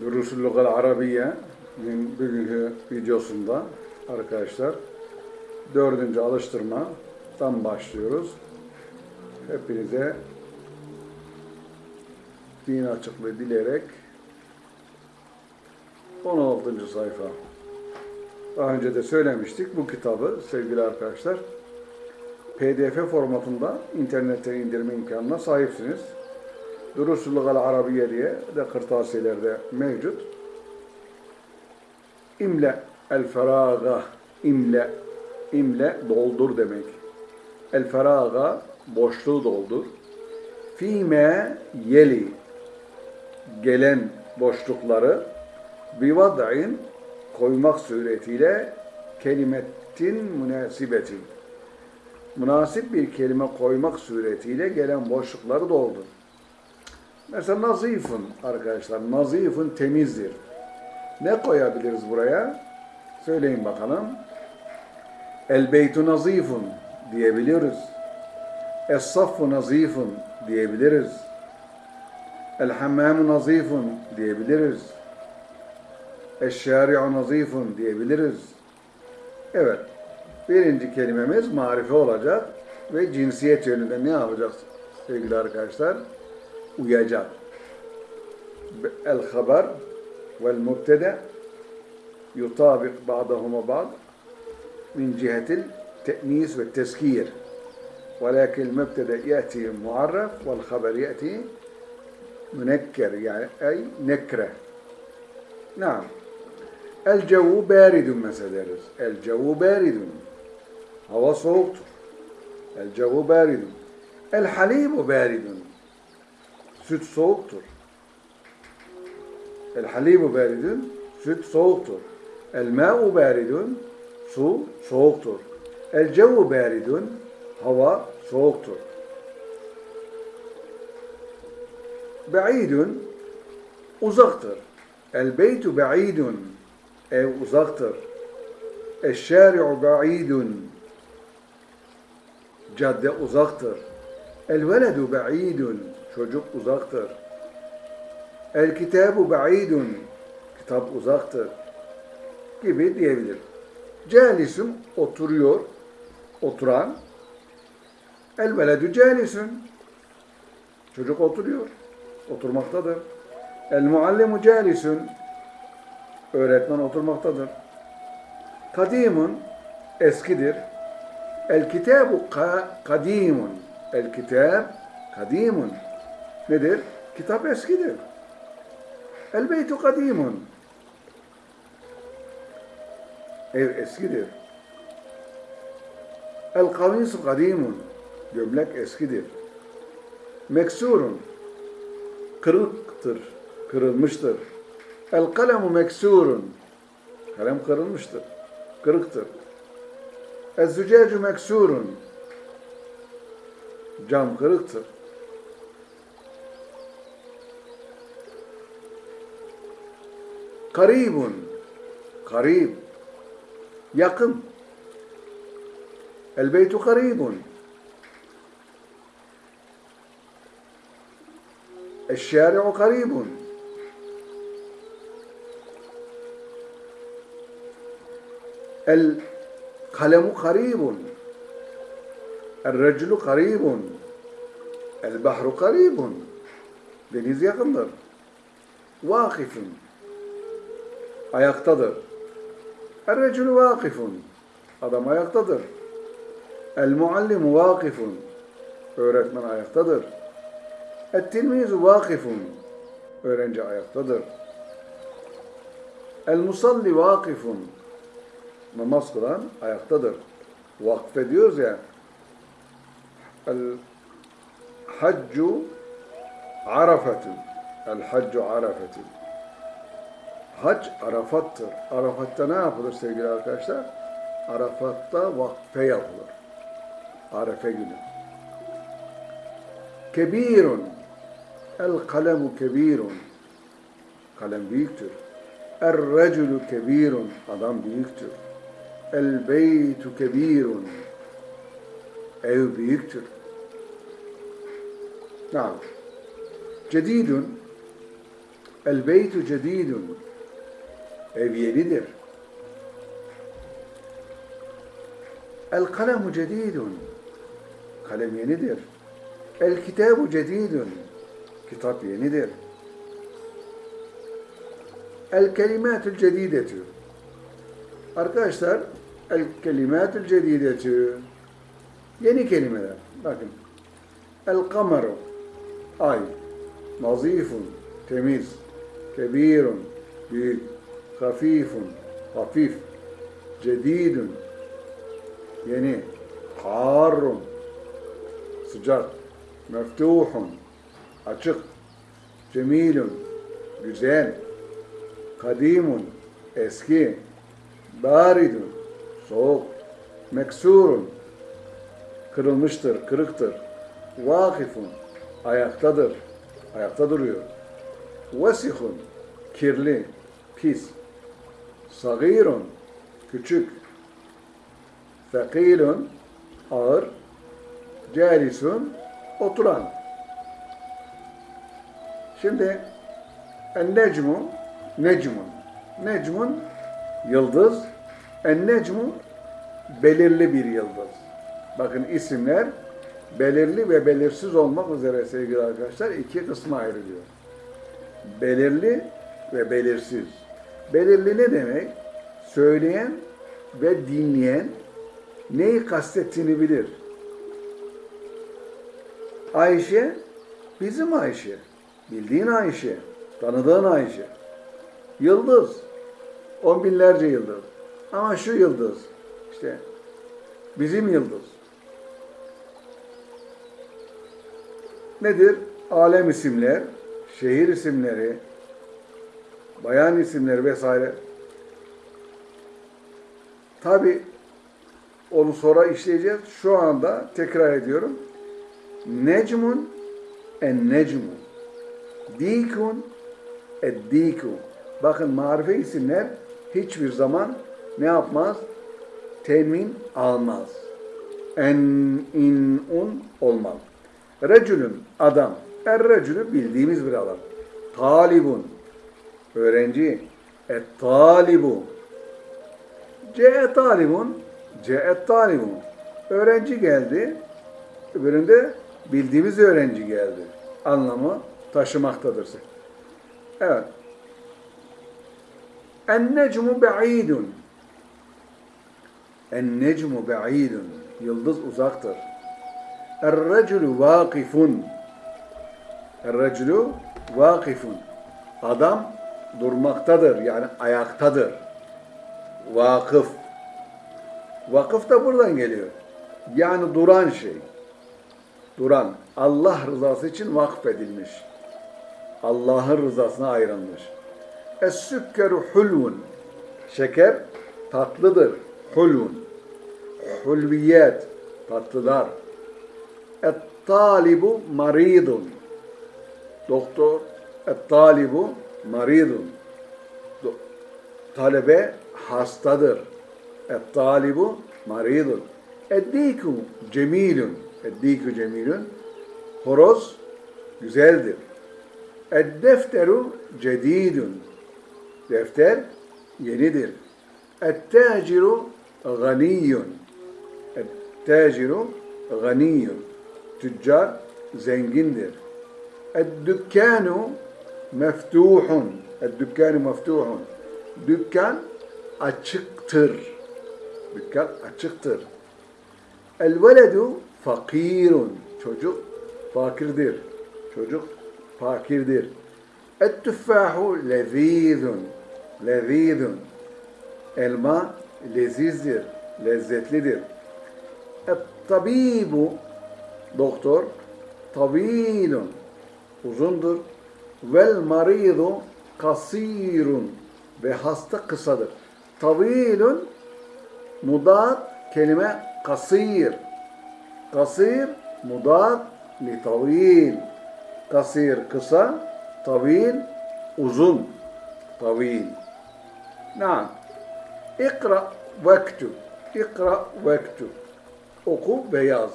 Durusul Lugal Arabiye'nin bugünkü videosunda arkadaşlar dördüncü alıştırmadan başlıyoruz. Hepinize din açıklığı dileyerek 16. sayfa. Daha önce de söylemiştik bu kitabı sevgili arkadaşlar PDF formatında internetten indirme imkanına sahipsiniz. Durusul Lugal Arabiye diye de kırtasiyelerde mevcut. İmle el feraga imle imle doldur demek. El feraga boşluğu doldur. Fime yeli gelen boşlukları bivad'in koymak suretiyle kelimetin münasibetin münasip bir kelime koymak suretiyle gelen boşlukları doldur. Mesela nazifun arkadaşlar. Nazifun temizdir. Ne koyabiliriz buraya? Söyleyin bakalım. El beytu nazifun diyebiliriz. Es saffu nazifun diyebiliriz. El hammamu nazifun diyebiliriz. Eşşari'u nazifun diyebiliriz. Evet. Birinci kelimemiz marife olacak ve cinsiyet yönünde ne yapacağız sevgili arkadaşlar? ويا جار. الخبر والمبتدأ يطابق بعضهما بعض من جهة التأنيس والتذكير ولكن المبتدأ يأتي معرف والخبر يأتي منكر يعني أي نكرة. نعم. الجو بارد مثلا الجو بارد. هو صوت. الجو بارد. الحليب بارد. Süt soğuktur. El halimu beridun, süt soğuktur. El ma'u beridun, su soğuktur. El cevu beridun, hava soğuktur. Be'idun, uzaktır. El beytu be'idun, ev uzaktır. El şari'u be'idun, cadde uzaktır. El veledu be'idun, çocuk uzaktır. El kitabu ba'idun kitap uzaktır gibi diyebilir. Calisun oturuyor, oturan. El veledu calisun çocuk oturuyor, oturmaktadır. El muallimu calisun öğretmen oturmaktadır. Kadimun eskidir. El kitabu kadimun. El kitab kadimun. Nedir? Kitap eskidir. El beytu kadimun. Ev eskidir. El kamisu kadimun. Gömlek eskidir. Meksurun. Kırıktır. Kırılmıştır. El kalemu meksurun. Kalem kırılmıştır. Kırıktır. El zücacu meksurun. Cam kırıktır. Karibun. Karib. Yakın. El beytu karibun. الشارع قريب القلم قريب الرجل قريب البحر قريب deniz yakındır. Vakifun ayaktadır. Er-reculü vakifun. Adam ayaktadır. El-muallimu vakifun. Öğretmen ayaktadır. Et-tilmizu vakifun. Öğrenci ayaktadır. El-musalli vakifun. Namaz kılan ayaktadır. Vakfe diyoruz ya. El-haccu arafetun. El-haccu arafetun. Hac Arafat'tır. Arafat'ta ne yapılır sevgili arkadaşlar? Arafat'ta vakfe yapılır. Arefe günü. Kebirun. El kalemu kebirun. Kalem büyüktür. Er reculu kebirun. Adam büyüktür. El beytu kebirun. Ev büyüktür. Naam. Cedidun El beytu cedidun. Ev yenidir. El kalemu cedidun. Kalem yenidir. El kitabu cedidun. Kitap yenidir. El kelimatül cedidetü. Arkadaşlar, el kelimatül cedidetü. Yeni kelimeler. Bakın. El kameru. Ay. Nazifun. Temiz. Kebirun. Büyük. Hafifun. Hafif. Cedidun. Yeni. Harun. Sıcak. Meftuhun. Açık. Cemilun. Güzel. Kadimun. Eski. Baridun. Soğuk. Meksurun. Kırılmıştır, kırıktır. Vakifun. Ayaktadır. Ayakta duruyor. Vesihun. Kirli. Pis. Sagirun. Küçük. Fekilun. Ağır. Calisun. Oturan. Şimdi en-necmu necmun. Necmun yıldız. En-necmu belirli bir yıldız. Bakın isimler belirli ve belirsiz olmak üzere sevgili arkadaşlar iki kısma ayrılıyor. Belirli ve belirsiz. Belirli ne demek? Söyleyen ve dinleyen neyi kastettiğini bilir. Ayşe bizim Ayşe. Bildiğin Ayşe. Tanıdığın Ayşe. Yıldız. On binlerce yıldız. Ama şu yıldız. işte bizim yıldız. Nedir? Alem isimler, şehir isimleri, bayan isimleri vesaire. Tabi onu sonra işleyeceğiz. Şu anda tekrar ediyorum. Necmun en necmu. Dikun eddiku. Bakın marife isimler hiçbir zaman ne yapmaz? Temin almaz. En, in, un olmaz. Recülün adam. Er recülü bildiğimiz bir adam. Talibun. Öğrenci. Et talibu. Ce'e talibun. Ce'e talibun. Öğrenci geldi. Öbüründe bildiğimiz öğrenci geldi. Anlamı taşımaktadır. Evet. En-necmu be'idun. En-necmu be'idun. Yıldız uzaktır. Er-reculu vakifun. Er-reculu vakifun. Adam durmaktadır yani ayaktadır. Vakıf. Vakıf da buradan geliyor. Yani duran şey. Duran. Allah rızası için vakfedilmiş. Allah'ın rızasına ayrılmış. Es-sükkeru hulvun. Şeker tatlıdır. Hulvun. Hulviyet. Tatlılar. Et-talibu maridun. Doktor. Et-talibu maridun. Talebe hastadır. Et-talibu maridun. Eddiku cemilun. Eddiku cemilun. Horoz güzeldir. Eddefteru cedidun. Defter yenidir. Ettaciru ganiyun. Ettaciru ganiyun. Tüccar zengindir. Eddükkanu meftuhun. Eddükkanu meftuhun. Dükkan açıktır. Dükkan açıktır. El veledu fakirun. Çocuk fakirdir. Çocuk fakirdir. Et tüffahu lezizun. Lezizun. Elma lezizdir, lezzetlidir. Et tabibu doktor tabilun uzundur. Vel maridu kasirun ve hasta kısadır. Tavilun mudat kelime kasir. Kasir mudat li tavil. Kasir kısa, tavil uzun. Tavil. Naam. İkra vektub. İkra vektub. Oku ve yaz.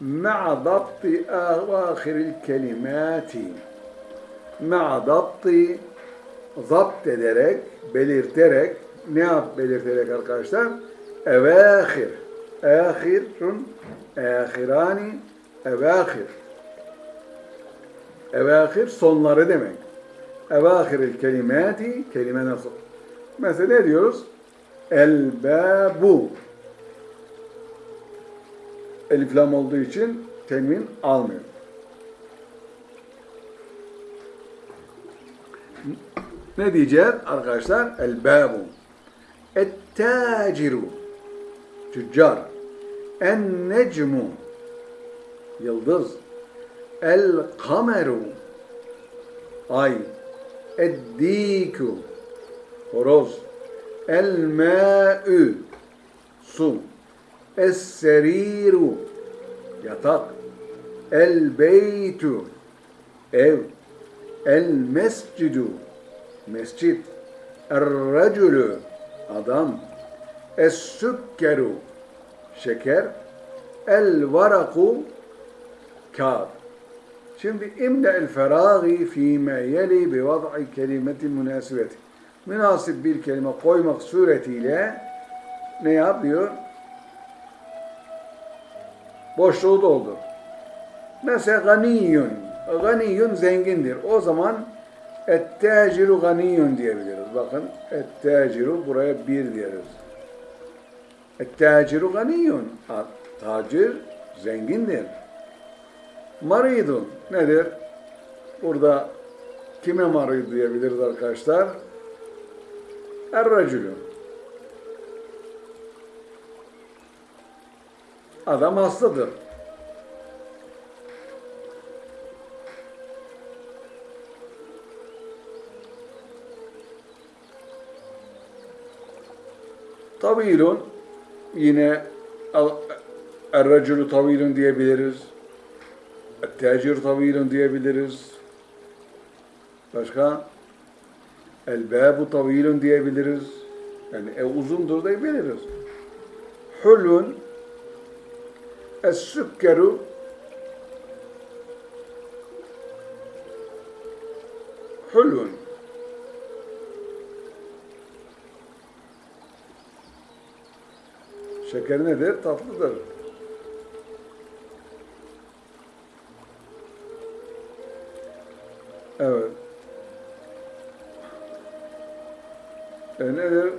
Ma'a dabti ahiril. مع ضبط zapt ederek, belirterek, ne yap belirterek arkadaşlar? Evâhir. Âhirun, âhirani, evâhir. Evâhir sonları demek. Evâhiril kelimati, kelime nasıl? Mesela ne diyoruz? El-bâbu. Elif lam olduğu için temin almıyor. Ne diyeceğiz arkadaşlar? El-bâbu. Et-tâciru. Tüccar. En-necmu. Yıldız. El-kameru. Ay. Ed-dîku. Horoz. El-mâ'ü. Su. Es-seriru. Yatak. El-beytu. Ev. El-mescidu. Mescid. Er-racülü. Adam. Es-sükkeru. Şeker. El-varaku. Kağıt. Şimdi imle el feragi fîme yeli bi vad'i kelimetin münasibeti. Münasip bir kelime koymak suretiyle ne yapıyor? Boşluğu doldur. Mesela ganiyun. Ganiyun zengindir. O zaman et-tâciru ganiyun diyebiliriz. Bakın et-tâciru buraya bir diyoruz. Et-tâciru ganiyun. Tacir zengindir. Maridun nedir? Burada kime marid diyebiliriz arkadaşlar? Er-racülü. Adam hastadır. Tavilun yine er-racülü tavilun diyebiliriz. Tecir tavilun diyebiliriz. Başka? El-bâbu tavilun diyebiliriz. Yani ev uzundur diyebiliriz. Hulun Es-sükkeru hulun. Şeker nedir? Tatlıdır. Evet. E nedir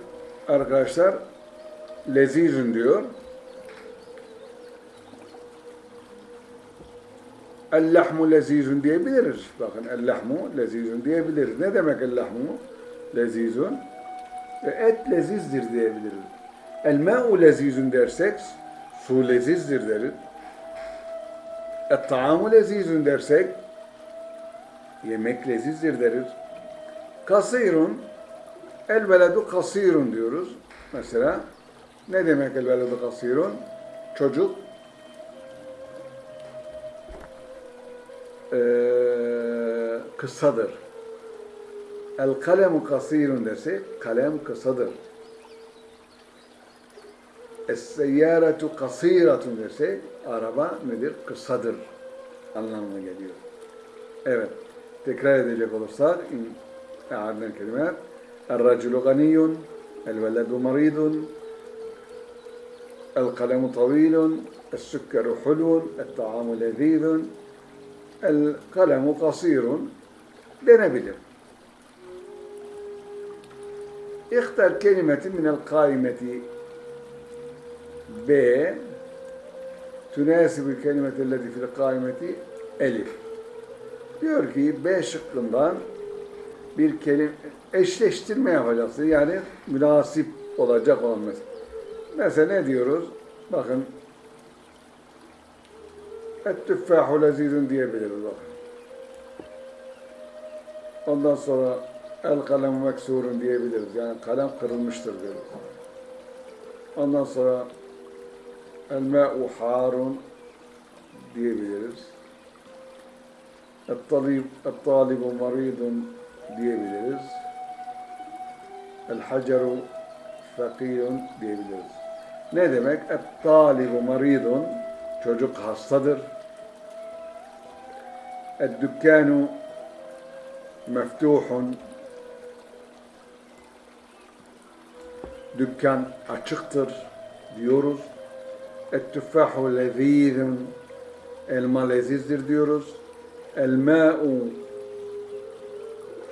arkadaşlar? Lezizün diyor. El-lahmu lezizun diyebiliriz. Bakın el-lahmu lezizun diyebiliriz. Ne demek el-lahmu lezizun? E, et lezizdir diyebiliriz. El-ma'u lezizun dersek su lezizdir deriz. Et-taamu lezizun dersek yemek lezizdir deriz. Kasirun el-veledu kasirun diyoruz. Mesela ne demek el-veledu kasirun? Çocuk e, kısadır. El kalemu kasirun derse kalem kısadır. Es-seyyâretu kasîratun desek araba nedir? Kısadır anlamına geliyor. Evet. Tekrar edecek olursak e'adnel kelimeler El-raculu ganiyyun El-veledu maridun El-kalemu tavilun El-sükkeru hulun El-ta'amu lezîdun El-kalemu kasirun denebilir. İhtar kelimetin minel kaimeti B tünasibu kelimeti elleti fil kaimeti elif. Diyor ki B şıkkından bir kelime eşleştirme yapacaksın. Yani münasip olacak olan mesela. Mesela ne diyoruz? Bakın Et-tüffâhu lezîzün diyebiliriz bak. Ondan sonra el kalem meksurun diyebiliriz. Yani kalem kırılmıştır diyoruz. Ondan sonra El me'u harun diyebiliriz. Et talibu maridun diyebiliriz. El haceru fakirun diyebiliriz. Ne demek? Et talibu maridun çocuk hastadır. Et dükkanu meftuhun dükkan açıktır diyoruz. Et-tüffahu lezîzun. Elma lezizdir diyoruz. El-mâ'u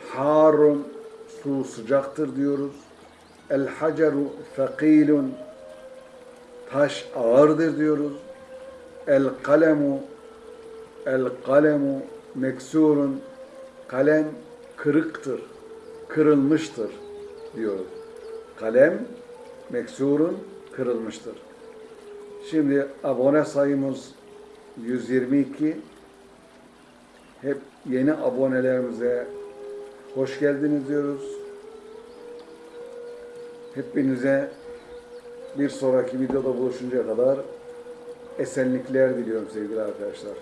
harun. Su sıcaktır diyoruz. El-haceru thakîlun. Taş ağırdır diyoruz. El-kalemu El-kalemu meksurun. Kalem kırıktır, kırılmıştır diyoruz. Kalem meksurun kırılmıştır. Şimdi abone sayımız 122. Hep yeni abonelerimize hoş geldiniz diyoruz. Hepinize bir sonraki videoda buluşuncaya kadar esenlikler diliyorum sevgili arkadaşlar.